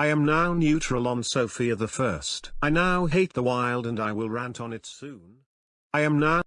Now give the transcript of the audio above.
I am now neutral on Sofia the First. I now hate the wild and I will rant on it soon. I am now